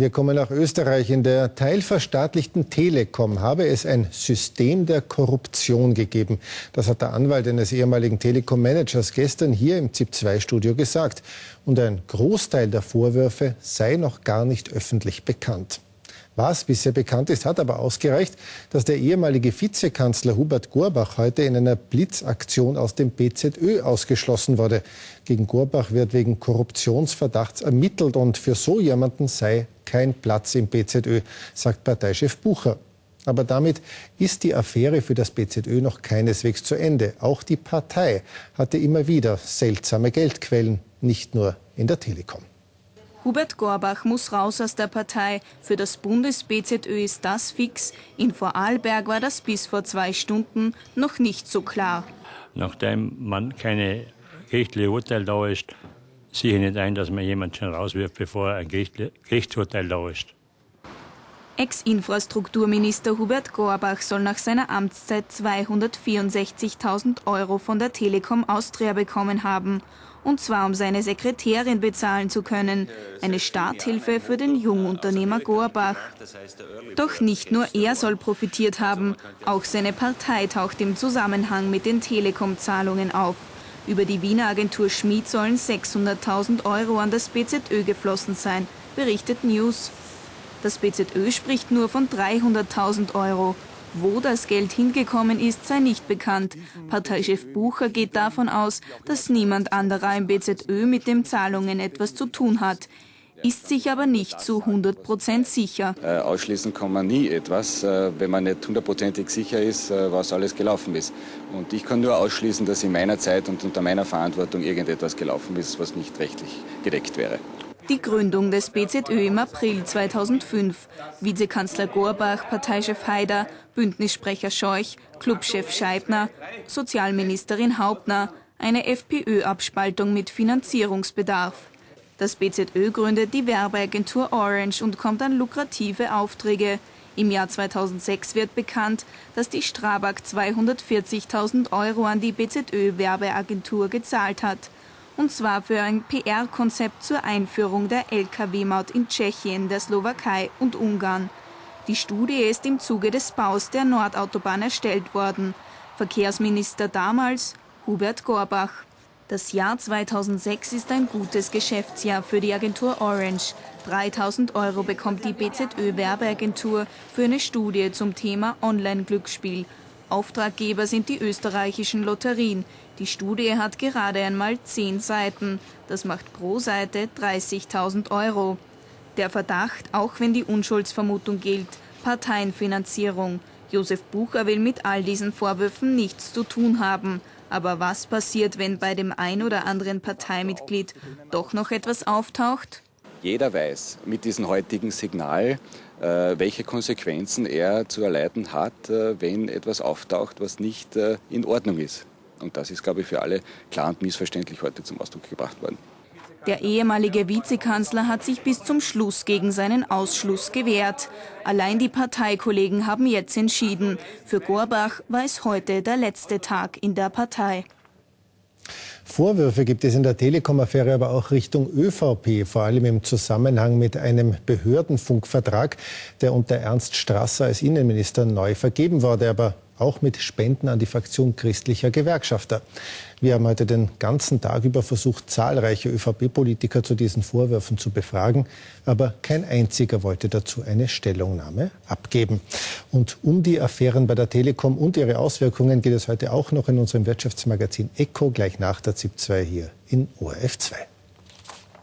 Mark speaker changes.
Speaker 1: Wir kommen nach Österreich. In der teilverstaatlichten Telekom habe es ein System der Korruption gegeben. Das hat der Anwalt eines ehemaligen Telekom-Managers gestern hier im ZIP-2-Studio gesagt. Und ein Großteil der Vorwürfe sei noch gar nicht öffentlich bekannt. Was bisher bekannt ist, hat aber ausgereicht, dass der ehemalige Vizekanzler Hubert Gorbach heute in einer Blitzaktion aus dem BZÖ ausgeschlossen wurde. Gegen Gorbach wird wegen Korruptionsverdachts ermittelt und für so jemanden sei kein Platz im BZÖ, sagt Parteichef Bucher. Aber damit ist die Affäre für das BZÖ noch keineswegs zu Ende. Auch die Partei hatte immer wieder seltsame Geldquellen, nicht nur in der Telekom.
Speaker 2: Hubert Gorbach muss raus aus der Partei. Für das Bundes-BZÖ ist das fix. In Vorarlberg war das bis vor zwei Stunden noch nicht so klar.
Speaker 3: Nachdem man keine gerichtliche Urteil da ist, sehe ich nicht ein, dass man jemanden schon rauswirft, bevor ein Gerichtsurteil da ist.
Speaker 2: Ex-Infrastrukturminister Hubert Gorbach soll nach seiner Amtszeit 264.000 Euro von der Telekom Austria bekommen haben. Und zwar um seine Sekretärin bezahlen zu können. Eine Starthilfe für den Jungunternehmer Gorbach. Doch nicht nur er soll profitiert haben. Auch seine Partei taucht im Zusammenhang mit den Telekom-Zahlungen auf. Über die Wiener Agentur Schmid sollen 600.000 Euro an das BZÖ geflossen sein, berichtet News. Das BZÖ spricht nur von 300.000 Euro. Wo das Geld hingekommen ist, sei nicht bekannt. Parteichef Bucher geht davon aus, dass niemand anderer im BZÖ mit den Zahlungen etwas zu tun hat ist sich aber nicht zu 100 Prozent sicher.
Speaker 4: Äh, ausschließen kann man nie etwas, äh, wenn man nicht hundertprozentig sicher ist, äh, was alles gelaufen ist. Und ich kann nur ausschließen, dass in meiner Zeit und unter meiner Verantwortung irgendetwas gelaufen ist, was nicht rechtlich gedeckt wäre.
Speaker 2: Die Gründung des BZÖ im April 2005. Vizekanzler Gorbach, Parteichef Haider, Bündnissprecher Scheuch, Clubchef Scheibner, Sozialministerin Hauptner, eine FPÖ-Abspaltung mit Finanzierungsbedarf. Das BZÖ gründet die Werbeagentur Orange und kommt an lukrative Aufträge. Im Jahr 2006 wird bekannt, dass die Strabag 240.000 Euro an die BZÖ-Werbeagentur gezahlt hat und zwar für ein PR-Konzept zur Einführung der Lkw-Maut in Tschechien, der Slowakei und Ungarn. Die Studie ist im Zuge des Baus der Nordautobahn erstellt worden. Verkehrsminister damals Hubert Gorbach. Das Jahr 2006 ist ein gutes Geschäftsjahr für die Agentur Orange. 3000 Euro bekommt die BZÖ-Werbeagentur für eine Studie zum Thema Online-Glücksspiel. Auftraggeber sind die österreichischen Lotterien. Die Studie hat gerade einmal zehn Seiten. Das macht pro Seite 30.000 Euro. Der Verdacht, auch wenn die Unschuldsvermutung gilt, Parteienfinanzierung. Josef Bucher will mit all diesen Vorwürfen nichts zu tun haben. Aber was passiert, wenn bei dem ein oder anderen Parteimitglied doch noch etwas auftaucht?
Speaker 4: Jeder weiß mit diesem heutigen Signal, äh, welche Konsequenzen er zu erleiden hat, äh, wenn etwas auftaucht, was nicht äh, in Ordnung ist. Und das ist, glaube ich, für alle klar und missverständlich heute zum Ausdruck gebracht worden.
Speaker 2: Der ehemalige Vizekanzler hat sich bis zum Schluss gegen seinen Ausschluss gewehrt. Allein die Parteikollegen haben jetzt entschieden. Für Gorbach war es heute der letzte Tag in der Partei.
Speaker 1: Vorwürfe gibt es in der Telekom-Affäre aber auch Richtung ÖVP, vor allem im Zusammenhang mit einem Behördenfunkvertrag, der unter Ernst Strasser als Innenminister neu vergeben wurde, aber auch mit Spenden an die Fraktion christlicher Gewerkschafter. Wir haben heute den ganzen Tag über versucht, zahlreiche ÖVP-Politiker zu diesen Vorwürfen zu befragen, aber kein einziger wollte dazu eine Stellungnahme abgeben. Und um die Affären bei der Telekom und ihre Auswirkungen geht es heute auch noch in unserem Wirtschaftsmagazin Echo gleich nach der ZIP 2 hier in ORF 2.